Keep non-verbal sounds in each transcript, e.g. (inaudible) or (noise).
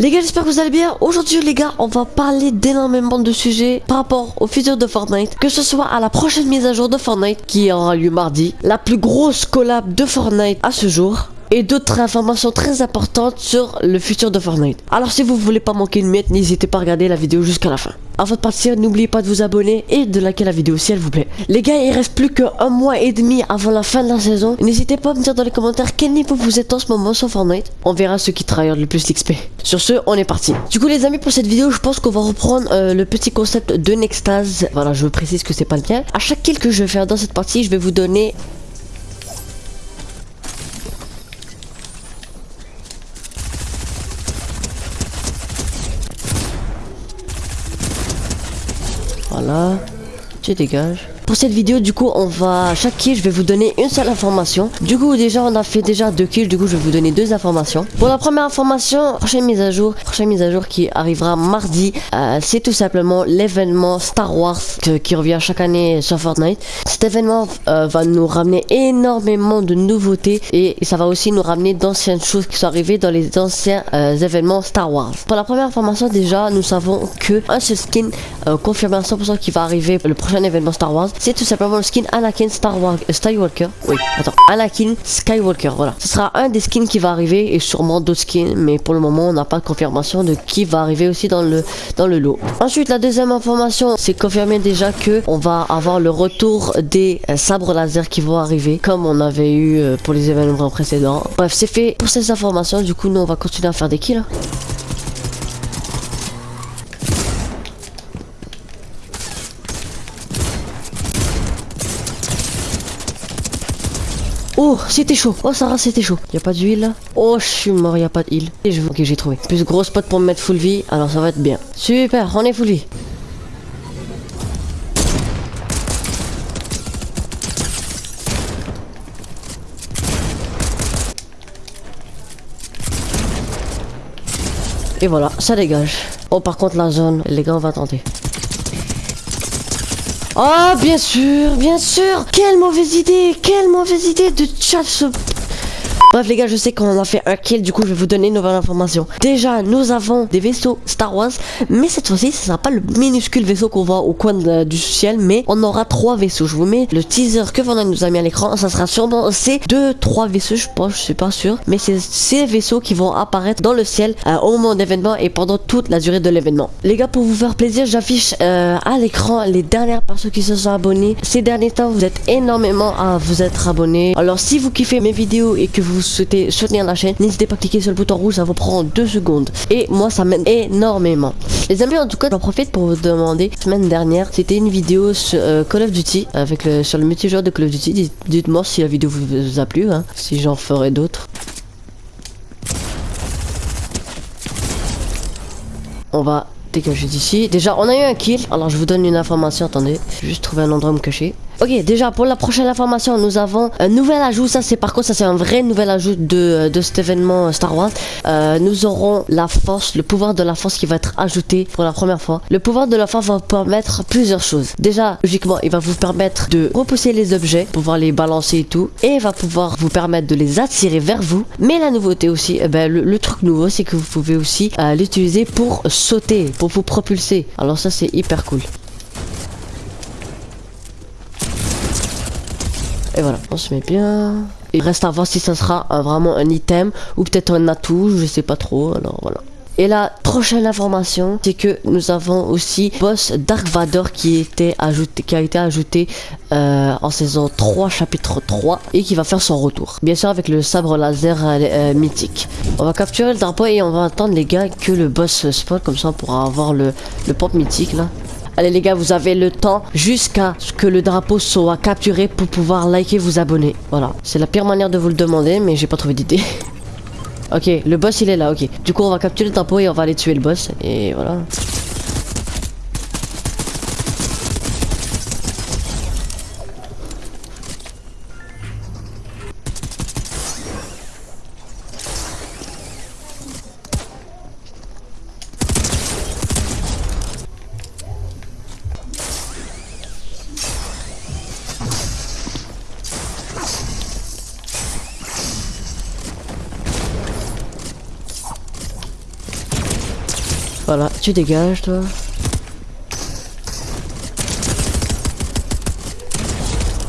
Les gars, j'espère que vous allez bien. Aujourd'hui, les gars, on va parler d'énormément de sujets par rapport au futur de Fortnite. Que ce soit à la prochaine mise à jour de Fortnite qui aura lieu mardi, la plus grosse collab de Fortnite à ce jour, et d'autres informations très importantes sur le futur de Fortnite. Alors si vous voulez pas manquer une miette, n'hésitez pas à regarder la vidéo jusqu'à la fin. Avant de partir, n'oubliez pas de vous abonner et de liker la vidéo s'il vous plaît. Les gars, il reste plus qu'un mois et demi avant la fin de la saison. N'hésitez pas à me dire dans les commentaires quel niveau vous êtes en ce moment sur Fortnite. On verra ceux qui travaillent le plus l'XP. Sur ce, on est parti. Du coup les amis, pour cette vidéo, je pense qu'on va reprendre euh, le petit concept de Nextase. Voilà, je précise que c'est pas le cas. À chaque kill que je vais faire dans cette partie, je vais vous donner Voilà. Tu dégages. Pour cette vidéo, du coup, on va chaque kill, je vais vous donner une seule information. Du coup, déjà, on a fait déjà deux kills. Du coup, je vais vous donner deux informations. Pour la première information, prochaine mise à jour, prochaine mise à jour qui arrivera mardi, euh, c'est tout simplement l'événement Star Wars qui revient chaque année sur Fortnite. Cet événement euh, va nous ramener énormément de nouveautés et, ça va aussi nous ramener d'anciennes choses qui sont arrivées dans les anciens euh, événements Star Wars. Pour la première information, déjà, nous savons que un seul skin confirmé à 100% qui va arriver le prochain événement Star Wars c'est tout simplement le skin Anakin Star euh, Skywalker. Oui, attends, Anakin Skywalker, voilà. Ce sera un des skins qui va arriver et sûrement d'autres skins, mais pour le moment, on n'a pas de confirmation de qui va arriver aussi dans le, dans le lot. Ensuite, la deuxième information, c'est confirmé déjà que on va avoir le retour des euh, sabres laser qui vont arriver, comme on avait eu euh, pour les événements précédents. Bref, c'est fait pour ces informations. Du coup, nous, on va continuer à faire des kills. Oh, c'était chaud. Oh, Sarah, c'était chaud. Y a pas d'huile? Là Oh, je suis mort, y a pas d'huile. Et je... Ok, j'ai trouvé. Plus gros spot pour me mettre full vie. Alors, ça va être bien. Super, on est full vie. Et voilà, ça dégage. Oh, par contre, la zone, les gars, on va tenter. Oh, bien sûr, bien sûr. Quelle mauvaise idée Quelle mauvaise idée de chat ce Bref les gars, je sais qu'on a fait un kill, du coup je vais vous donner une nouvelle information. Déjà, nous avons des vaisseaux Star Wars, mais cette fois-ci, ce sera pas le minuscule vaisseau qu'on voit au coin du ciel, mais on aura trois vaisseaux. Je vous mets le teaser que Vandal nous a mis à l'écran, ça sera sûrement ces deux, trois vaisseaux, je pense, je suis pas sûr, mais c'est ces vaisseaux qui vont apparaître dans le ciel euh, au moment d'événement et pendant toute la durée de l'événement. Les gars, pour vous faire plaisir, j'affiche euh, à l'écran les dernières personnes qui se sont abonnées. Ces derniers temps, vous êtes énormément à vous être abonnés. Alors si vous kiffez mes vidéos et que vous souhaitez soutenir la chaîne, n'hésitez pas à cliquer sur le bouton rouge, ça vous prend deux secondes. Et moi, ça m'aide énormément. Les amis, en tout cas, j'en profite pour vous demander, semaine dernière, c'était une vidéo sur euh, Call of Duty, avec le, sur le multijoueur de Call of Duty. Dites-moi si la vidéo vous a plu, hein, si j'en ferai d'autres. On va dégager d'ici. Déjà, on a eu un kill. Alors, je vous donne une information. Attendez, juste trouver un endroit où me cacher. Ok, déjà pour la prochaine information, nous avons un nouvel ajout. Ça, c'est par contre, ça c'est un vrai nouvel ajout de, de cet événement Star Wars. Euh, nous aurons la force, le pouvoir de la force qui va être ajouté pour la première fois. Le pouvoir de la force va permettre plusieurs choses. Déjà, logiquement, il va vous permettre de repousser les objets, pouvoir les balancer et tout, et il va pouvoir vous permettre de les attirer vers vous. Mais la nouveauté aussi, eh ben, le, truc nouveau, c'est que vous pouvez aussi euh, l'utiliser pour sauter, pour vous propulser. Alors ça, c'est hyper cool. Et voilà, on se met bien. Il reste à voir si ça sera vraiment un item ou peut-être un atout, je sais pas trop. Alors voilà. Et la prochaine information, c'est que nous avons aussi boss Dark Vador qui, a été ajouté euh, en saison 3, chapitre 3, et qui va faire son retour. Bien sûr avec le sabre laser euh, euh, mythique. On va capturer le drapeau et on va attendre les gars que le boss spawn, comme ça on pourra avoir le, le pop mythique là. Allez les gars, vous avez le temps jusqu'à ce que le drapeau soit capturé pour pouvoir liker, vous abonner. Voilà, c'est la pire manière de vous le demander, mais j'ai pas trouvé d'idée. (laughs) ok, le boss il est là, ok. Du coup, on va capturer le drapeau et on va aller tuer le boss. Et voilà. Voilà, tu dégages toi.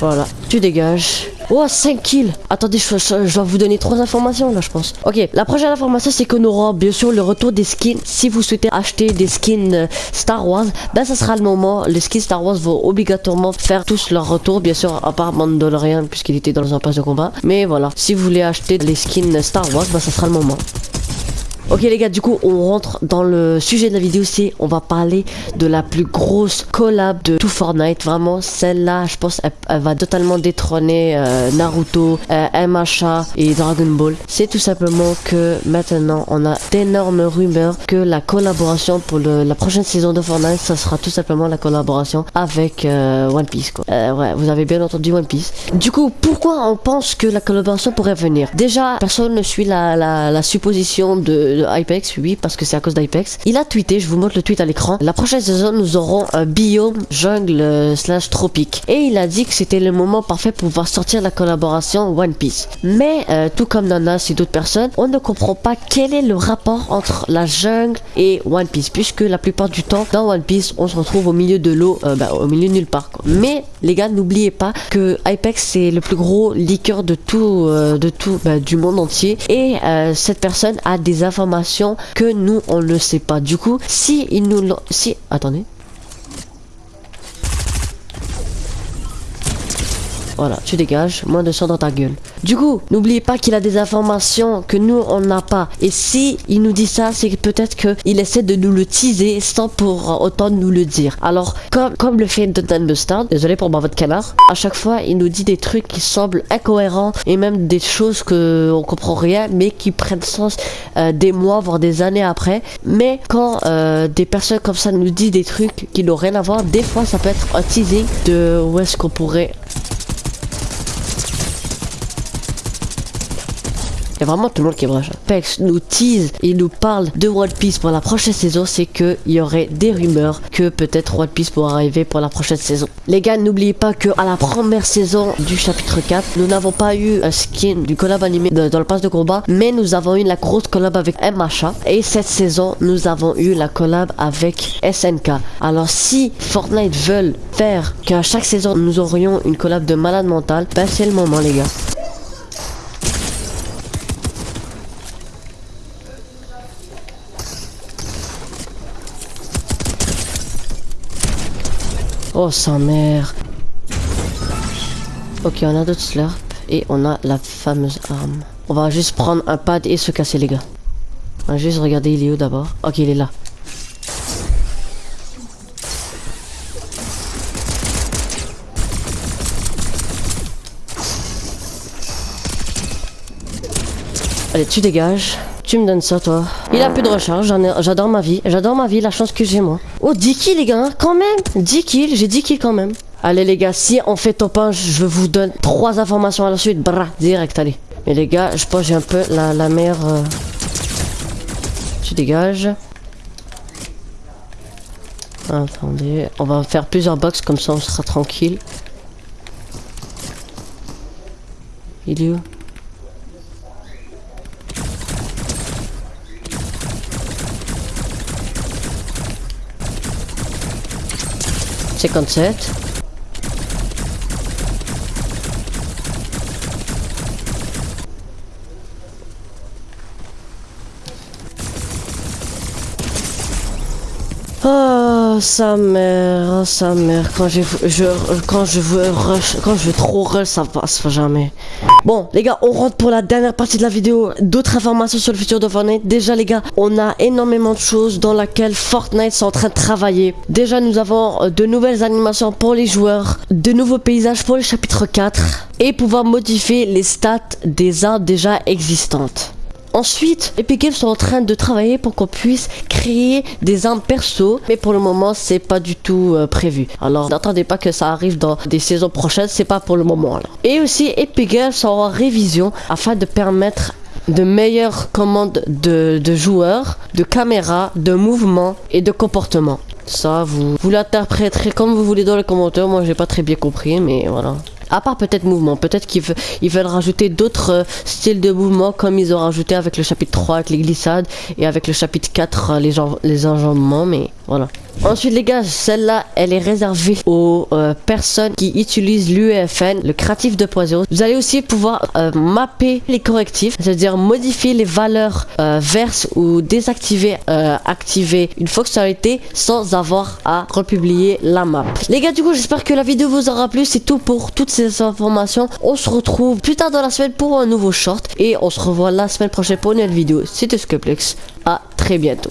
Voilà, tu dégages. Oh, 5 kills Attendez, je, je- vous donner trois informations là, je pense. Ok, la prochaine information, c'est qu'on aura bien sûr le retour des skins. Si vous souhaitez acheter des skins euh, Star Wars, ben ça sera le moment. Les skins Star Wars vont obligatoirement faire tous leur retour, bien sûr, à part Mandalorian, puisqu'il était dans un pass de combat. Mais voilà, si vous voulez acheter les skins Star Wars, ben ça sera le moment. Ok les gars, du coup on rentre dans le sujet de la vidéo, c'est on va parler de la plus grosse collab de tout Fortnite. Vraiment celle-là, je pense, elle, va totalement détrôner euh, Naruto, euh, MHA et Dragon Ball. C'est tout simplement que maintenant on a d'énormes rumeurs que la collaboration pour la prochaine saison de Fortnite, ça sera tout simplement la collaboration avec euh, One Piece. Vous avez bien entendu One Piece. Du coup, pourquoi on pense que la collaboration pourrait venir? Déjà, personne ne suit la supposition de, de Hypex, oui, parce que c'est à cause d'Hypex. Il a tweeté, je vous montre le tweet à l'écran. La prochaine saison, nous aurons un biome jungle euh, slash tropique. Et il a dit que c'était le moment parfait pour pouvoir sortir la collaboration One Piece. Mais, euh, tout comme Nanas et d'autres personnes, on ne comprend pas quel est le rapport entre la jungle et One Piece, puisque la plupart du temps, dans One Piece, on se retrouve au milieu de l'eau, euh, bah, au milieu de nulle part. Mais, les gars, n'oubliez pas que Hypex, c'est le plus gros leaker de tout, de tout, bah, du monde entier. Et cette personne a des informations que nous, on ne sait pas. Du coup, si il nous... Si... Attendez. Voilà, tu dégages, moins de sang dans ta gueule. Du coup, n'oubliez pas qu'il a des informations que nous, on n'a pas. Et si il nous dit ça, c'est peut-être qu'il essaie de nous le teaser sans pour autant nous le dire. Alors, comme, comme le fait Donald Mustard, désolé pour moi votre canard, à chaque fois, il nous dit des trucs qui semblent incohérents et même des choses que on comprend rien, mais qui prennent sens euh, des mois, voire des années après. Mais quand euh, des personnes comme ça nous disent des trucs qui n'ont rien à voir, des fois, ça peut être un teasing de où est-ce qu'on pourrait A vraiment tout le monde qui vrai. Pex nous tease et nous parle de One Piece pour la prochaine saison, c'est que il y aurait des rumeurs que peut-être One Piece pourra arriver pour la prochaine saison. Les gars, n'oubliez pas que à la première saison du chapitre 4, nous n'avons pas eu un skin du collab animé dans le pass de combat, mais nous avons eu la grosse collab avec MHA et cette saison, nous avons eu la collab avec SNK. Alors si Fortnite veulent faire qu'à chaque saison nous aurions une collab de malade mental, ben c'est le moment les gars. Oh sa mère. Ok, on a d'autres slurps et on a la fameuse arme. On va juste prendre un pad et se casser les gars. On va juste regarder il est où d'abord? Ok, il est là. Allez, tu dégages. Tu me donnes ça, toi. Il a plus de recharge. J'adore ma vie. J'adore ma vie, la chance que j'ai, moi. Oh, 10 kills, les gars. hein, Quand même. 10 kills. J'ai 10 kills quand même. Allez, les gars, si on fait top 1, je vous donne trois informations à la suite. Bra, direct, allez. Mais les gars, je pense que j'ai un peu la, la euh, Tu dégages. Attendez. On va faire plusieurs box, comme ça on sera tranquille. Il est où? 57. Oh sa mère, oh sa mère, quand j'ai je quand je veux rush, quand je veux trop rush, ça passe jamais. Bon, les gars, on rentre pour la dernière partie de la vidéo. D'autres informations sur le futur de Fortnite. Déjà, les gars, on a énormément de choses dans lesquelles Fortnite sont en train de travailler. Déjà, nous avons euh, de nouvelles animations pour les joueurs, de nouveaux paysages pour le chapitre 4 et pouvoir modifier les stats des armes déjà existantes. Ensuite, Epic Games sont en train de travailler pour qu'on puisse créer des armes perso, mais pour le moment, c'est pas du tout euh, prévu. Alors, n'attendez pas que ça arrive dans des saisons prochaines, c'est pas pour le moment. Et aussi, Epic Games sont en révision afin de permettre de meilleures commandes de, de joueurs, de caméras, de mouvements et de comportements. Ça, vous, vous l'interpréterez comme vous voulez dans les commentaires. Moi, j'ai pas très bien compris, mais voilà. À part peut-être mouvement, peut-être qu'ils ils veulent rajouter d'autres euh, styles de mouvement comme ils ont rajouté avec le chapitre 3 avec les glissades et avec le chapitre 4 euh, les, les enjambements, mais voilà. Ensuite les gars, celle-là, elle est réservée aux euh, personnes qui utilisent l'UEFN, le Creative 2.0. Vous allez aussi pouvoir mapper les correctifs, c'est-à-dire modifier les valeurs verses ou désactiver, activer une fonctionnalité sans avoir à republier la map. Les gars, du coup, j'espère que la vidéo vous aura plu. C'est tout pour toutes informations. On se retrouve plus tard dans la semaine pour un nouveau short et on se revoit la semaine prochaine pour une nouvelle vidéo. C'était Scoplex. À très bientôt.